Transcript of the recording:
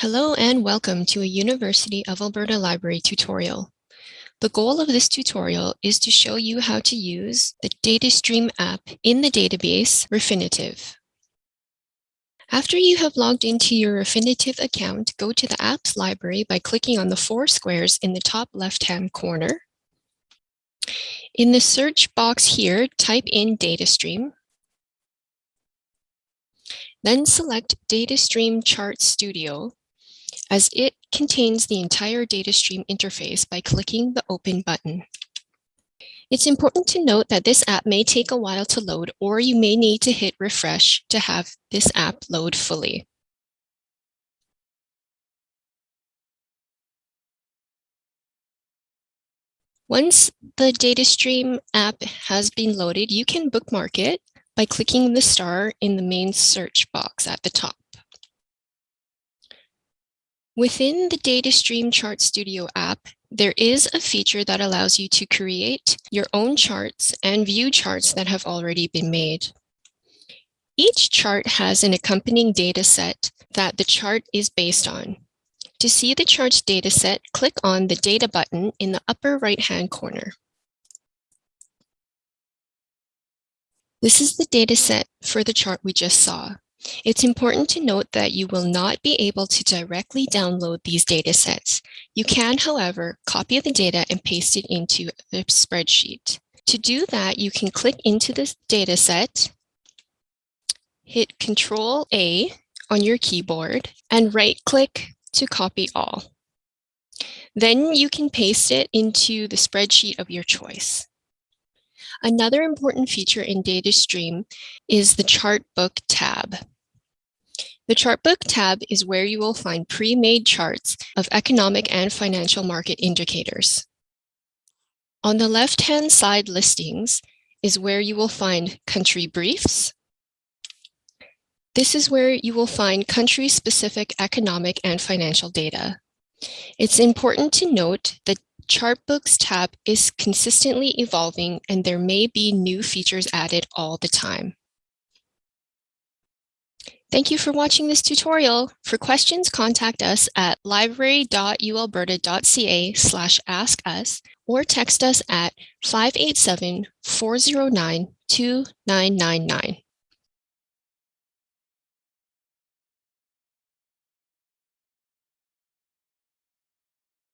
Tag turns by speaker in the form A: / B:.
A: Hello and welcome to a University of Alberta Library tutorial. The goal of this tutorial is to show you how to use the DataStream app in the database Refinitiv. After you have logged into your Refinitiv account, go to the apps library by clicking on the four squares in the top left-hand corner. In the search box here, type in DataStream. Then select DataStream Chart Studio as it contains the entire data stream interface by clicking the Open button. It's important to note that this app may take a while to load or you may need to hit refresh to have this app load fully. Once the DataStream app has been loaded, you can bookmark it by clicking the star in the main search box at the top. Within the DataStream Chart Studio app, there is a feature that allows you to create your own charts and view charts that have already been made. Each chart has an accompanying data set that the chart is based on. To see the chart's dataset, click on the Data button in the upper right-hand corner. This is the dataset for the chart we just saw. It's important to note that you will not be able to directly download these data sets. You can, however, copy the data and paste it into the spreadsheet. To do that, you can click into this data set, hit Control A on your keyboard, and right-click to copy all. Then you can paste it into the spreadsheet of your choice. Another important feature in DataStream is the Chartbook tab. The Chartbook tab is where you will find pre-made charts of economic and financial market indicators. On the left-hand side listings is where you will find country briefs. This is where you will find country-specific economic and financial data. It's important to note that Chartbooks tab is consistently evolving and there may be new features added all the time. Thank you for watching this tutorial. For questions, contact us at library.ualberta.ca slash ask us or text us at 587 409 2999.